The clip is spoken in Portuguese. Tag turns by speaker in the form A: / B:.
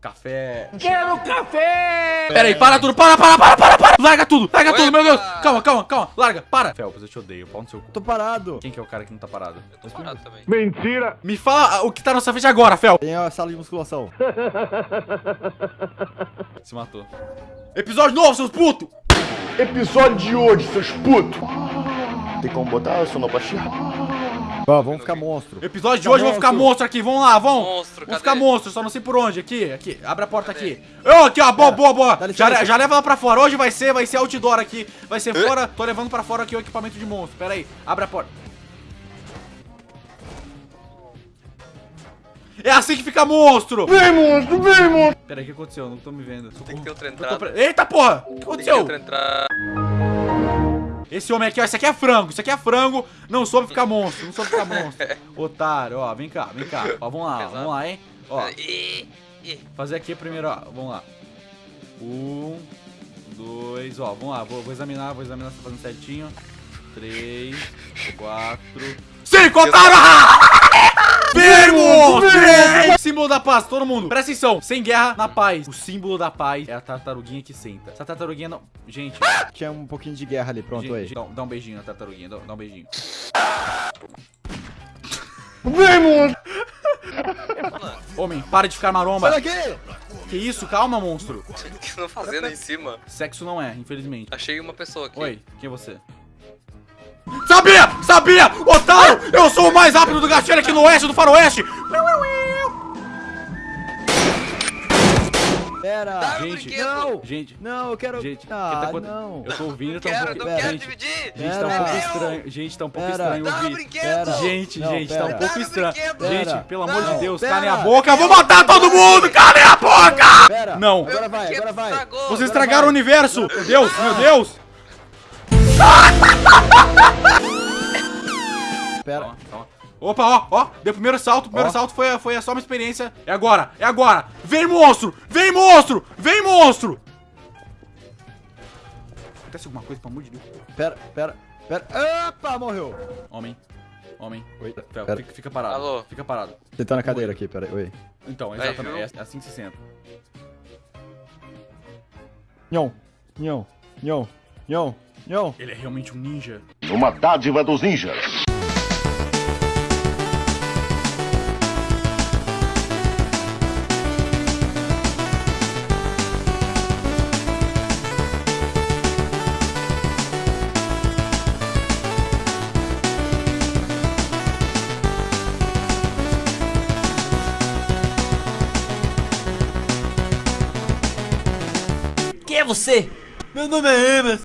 A: Café.
B: Quero café!
A: Pera aí, para tudo, para, para, para, para, para! Larga tudo, larga tudo, meu Deus! Calma, calma, calma, larga, para! Felps, eu te odeio, pau no seu cu.
C: Tô parado.
A: Quem que é o cara que não tá parado?
D: Tô parado também.
B: Mentira!
A: Me fala o que tá na sua frente agora, Fel!
C: Tem a sala de musculação.
A: Se matou. Episódio novo, seus putos!
B: Episódio de hoje, seus putos!
E: Tem como botar sonoplastia?
C: Ó, vamos ficar monstro.
A: Episódio de hoje, vamos ficar monstro aqui, vamos lá, vamos!
D: Monstro,
A: Vamos
D: cadê?
A: ficar monstro, só não sei por onde, aqui, aqui, abre a porta aqui. Ô, aqui, ó, boa, boa, boa! Já, já leva lá pra fora, hoje vai ser, vai ser outdoor aqui, vai ser fora, tô levando pra fora aqui o equipamento de monstro, pera aí, abre a porta. É assim que fica monstro!
B: Vem, monstro, vem, monstro!
A: Pera aí, o que aconteceu? Não tô me vendo.
D: Tem que ter outra entrada.
A: pre- Eita porra! O que
D: Tem que ter
A: aconteceu?
D: outra entrada.
A: Esse homem aqui, ó, esse aqui é frango, isso aqui é frango, não soube ficar monstro, não soube ficar monstro. Otário, ó, vem cá, vem cá. Ó, vamos lá, vamos lá, hein? Ó, fazer aqui primeiro, ó, vamos lá. Um, dois, ó, vamos lá, vou, vou examinar, vou examinar se tá fazendo certinho. Três, quatro, cinco, otário! Três! Símbolo da paz, todo mundo. Presta atenção, sem guerra, na paz. O símbolo da paz é a tartaruguinha que senta. Essa tartaruguinha não... Gente,
C: Tinha um pouquinho de guerra ali, pronto
A: gente,
C: aí.
A: dá, dá um beijinho na tartaruguinha, dá, dá um beijinho.
B: Vem, monstro!
A: Homem, para de ficar maromba.
C: Sai daqui!
A: Que isso? Calma, monstro.
D: O que que estão fazendo aí em cima?
A: Sexo não é, infelizmente.
D: Achei uma pessoa aqui.
A: Oi, quem é você? Sabia! Sabia! Otário! Eu sou o mais rápido do gatilho aqui no oeste do faroeste!
C: Pera!
D: Dá
A: Gente,
D: brinquedo.
C: Não!
A: Gente,
C: Não, eu quero...
A: gente, tá
C: ah,
A: acontecendo?
C: não.
A: Eu tô ouvindo, tá um pouco...
D: não
C: pera,
D: quero
C: gente.
D: dividir.
A: Gente, tá um pouco estranho. Gente, tá um pouco
C: Pera.
A: estranho ouvir. Gente,
C: Não,
A: gente, tá um pouco estranho. Gente, pelo amor de Deus, calem a boca, eu vou matar todo mundo! Calem a boca! Não.
C: Agora vai, agora vai.
A: Vocês estragaram o universo! Meu Deus, meu Deus!
C: Pera.
A: Calma, calma. Opa, ó, ó, deu o primeiro salto, o primeiro
C: Ó.
A: salto foi, foi só uma experiência. É agora, é agora. Vem, monstro! Vem, monstro! Vem, monstro! Acontece alguma coisa, pelo amor de Deus.
C: Pera, pera, pera. Opa, morreu.
A: Homem, homem.
C: Oi,
A: Fel,
C: pera.
A: fica, fica parado.
D: Alô?
A: Fica parado.
C: Você na cadeira aqui, pera aí. Oi.
A: Então, exatamente,
D: viu?
A: é assim que se senta.
C: Nhão, nhão, nhão, nhão, nhão.
A: Ele é realmente um ninja.
E: Uma dádiva dos ninjas.
F: Você? Meu nome é Emerson.